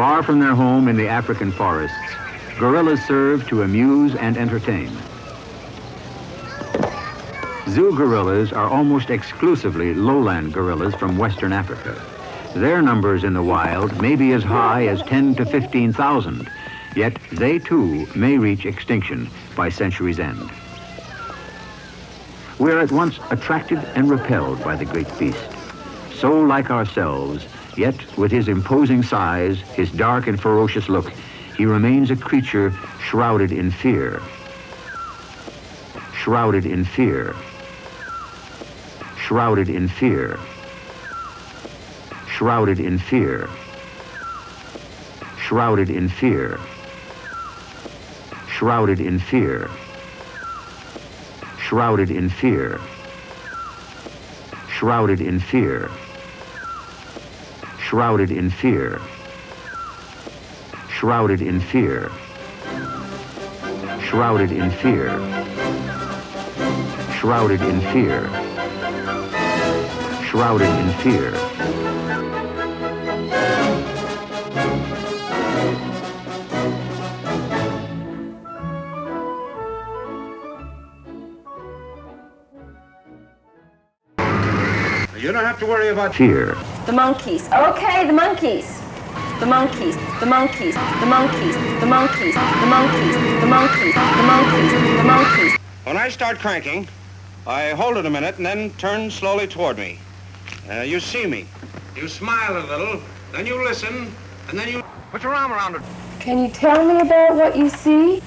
Far from their home in the African forests, gorillas serve to amuse and entertain. Zoo gorillas are almost exclusively lowland gorillas from Western Africa. Their numbers in the wild may be as high as 10 to 15,000, yet they too may reach extinction by century's end. We are at once attracted and repelled by the great beast. So like ourselves, yet with his imposing size, his dark and ferocious look, he remains a creature shrouded in fear. Shrouded in fear. Shrouded in fear. Shrouded in fear. Shrouded in fear. Shrouded in fear. Shrouded in fear. Shrouded in fear. Shrouded in fear. Shrouded in fear. Shrouded in fear. Shrouded in fear. Shrouded in fear. You don't have to worry about fear. The monkeys. Okay, the monkeys. The monkeys, the monkeys, the monkeys, the monkeys, the monkeys, the monkeys, the monkeys, the monkeys. When I start cranking, I hold it a minute and then turn slowly toward me. Uh, you see me. You smile a little, then you listen, and then you put your arm around it. Can you tell me about what you see?